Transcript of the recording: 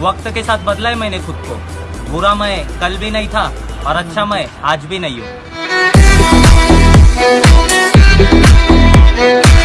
वक्त के साथ बदला है मैंने खुद को। बुरा मैं कल भी नहीं था और अच्छा मैं आज भी नहीं हूँ।